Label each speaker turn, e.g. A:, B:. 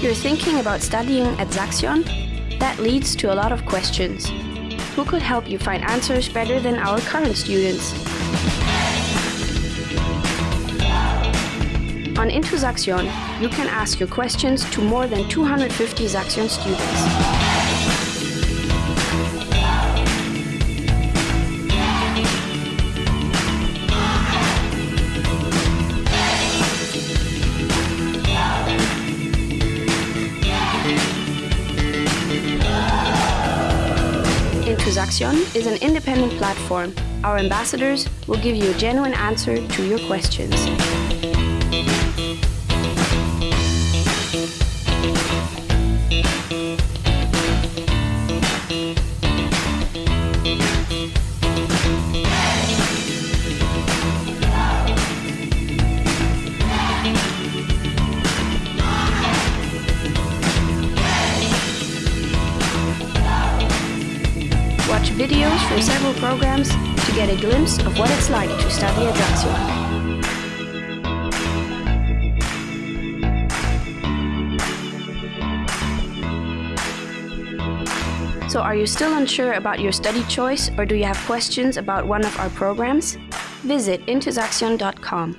A: You're thinking about studying at Saxion? That leads to a lot of questions. Who could help you find answers better than our current students? On Into Saxion, you can ask your questions to more than 250 Saxion students. Into Saxion is an independent platform. Our ambassadors will give you a genuine answer to your questions. Watch videos from several programs to get a glimpse of what it's like to study at Saxion. So are you still unsure about your study choice or do you have questions about one of our programs? Visit intosaxion.com.